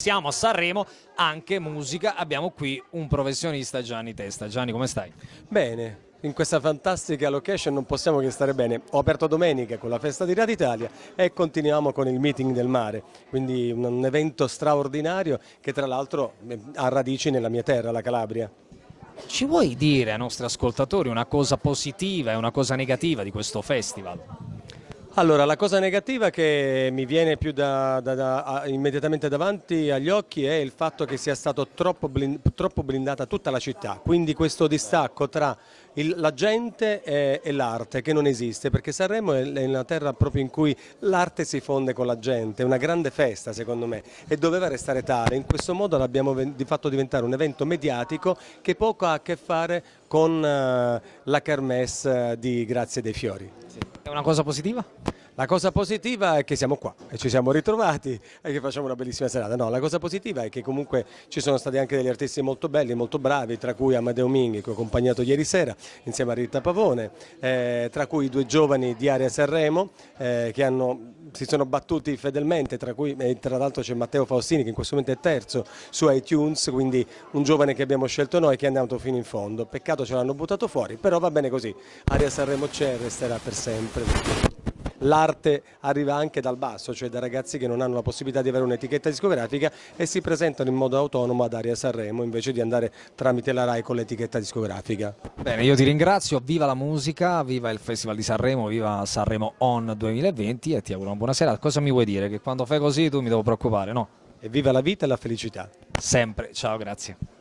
Siamo a Sanremo, anche musica, abbiamo qui un professionista Gianni Testa. Gianni come stai? Bene, in questa fantastica location non possiamo che stare bene. Ho aperto domenica con la festa di Radio Italia e continuiamo con il meeting del mare, quindi un evento straordinario che tra l'altro eh, ha radici nella mia terra, la Calabria. Ci vuoi dire ai nostri ascoltatori una cosa positiva e una cosa negativa di questo festival? Allora, la cosa negativa che mi viene più da, da, da, immediatamente davanti agli occhi è il fatto che sia stato troppo, blind, troppo blindata tutta la città, quindi questo distacco tra il, la gente e, e l'arte che non esiste, perché Sanremo è, una terra proprio in cui l'arte si fonde con la gente, è una grande festa secondo me e doveva restare tale, in questo modo l'abbiamo di fatto diventare un evento mediatico che poco ha a che fare con uh, la kermesse di Grazie dei Fiori. È una cosa positiva? La cosa positiva è che siamo qua e ci siamo ritrovati e che facciamo una bellissima serata. No, la cosa positiva è che comunque ci sono stati anche degli artisti molto belli, molto bravi, tra cui Amadeo Minghi che ho accompagnato ieri sera insieme a Rita Pavone, eh, tra cui due giovani di Area Sanremo eh, che hanno, si sono battuti fedelmente, tra cui eh, tra l'altro c'è Matteo Faustini che in questo momento è terzo su iTunes, quindi un giovane che abbiamo scelto noi che è andato fino in fondo. Peccato ce l'hanno buttato fuori, però va bene così. Area Sanremo c'è e resterà per sempre l'arte arriva anche dal basso, cioè da ragazzi che non hanno la possibilità di avere un'etichetta discografica e si presentano in modo autonomo ad Aria Sanremo invece di andare tramite la RAI con l'etichetta discografica. Bene, io ti ringrazio, viva la musica, viva il Festival di Sanremo, viva Sanremo On 2020 e ti auguro una buona serata. Cosa mi vuoi dire? Che quando fai così tu mi devo preoccupare, no? E viva la vita e la felicità. Sempre, ciao, grazie.